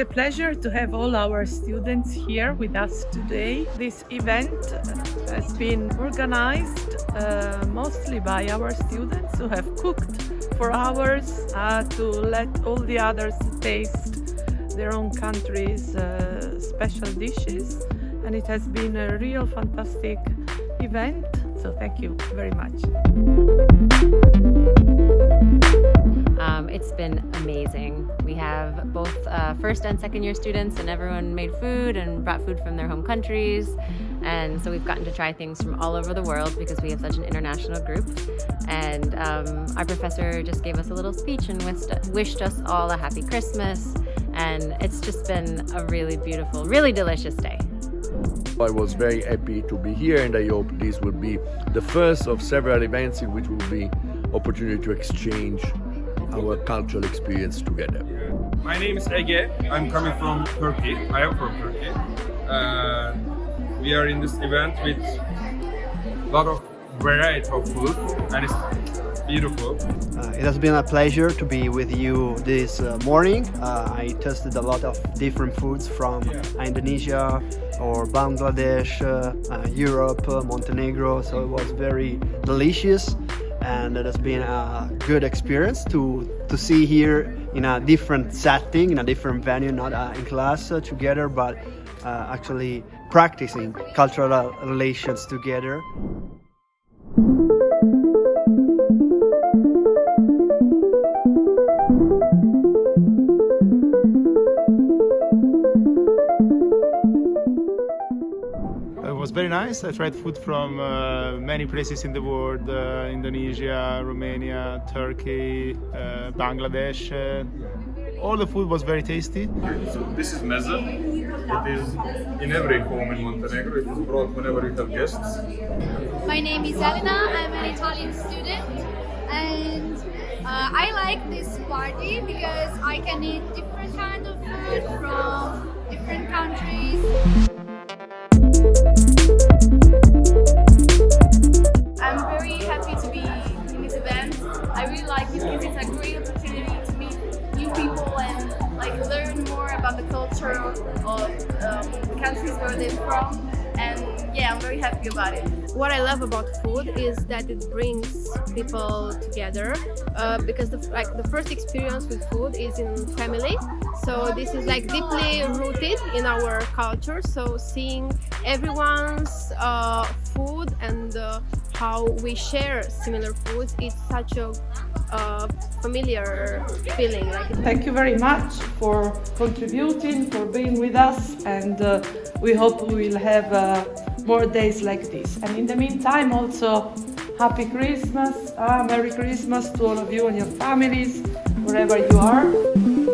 a pleasure to have all our students here with us today. This event has been organized uh, mostly by our students who have cooked for hours uh, to let all the others taste their own country's uh, special dishes and it has been a real fantastic event so thank you very much. Um, it's been amazing. We have both uh, first and second year students and everyone made food and brought food from their home countries. And so we've gotten to try things from all over the world because we have such an international group. And um, our professor just gave us a little speech and wished, us all a happy Christmas. And it's just been a really beautiful, really delicious day. I was very happy to be here and I hope this will be the first of several events in which will be opportunity to exchange our cultural experience together. My name is Ege. I'm coming from Turkey. I am from Turkey. Uh, we are in this event with a lot of variety of food and it's beautiful. Uh, it has been a pleasure to be with you this uh, morning. Uh, I tested a lot of different foods from Indonesia or Bangladesh, uh, uh, Europe, Montenegro, so it was very delicious and it has been a good experience to to see here in a different setting in a different venue not uh, in class uh, together but uh, actually practicing cultural relations together was very nice. I tried food from uh, many places in the world, uh, Indonesia, Romania, Turkey, uh, Bangladesh. Uh, all the food was very tasty. So this is meze. It is in every home in Montenegro. It is brought whenever you have guests. My name is Elena. I'm an Italian student and uh, I like this party because I can eat different kind of food from about the culture of um, the countries where they're from. And yeah I'm very happy about it. What I love about food is that it brings people together uh, because the, like the first experience with food is in family. So this is like deeply rooted in our culture. So seeing everyone's uh, food and uh, how we share similar foods it's such a uh, familiar feeling. Like Thank you very much for contributing, for being with us, and uh, we hope we will have uh, more days like this. And in the meantime, also Happy Christmas, uh, Merry Christmas to all of you and your families, wherever you are.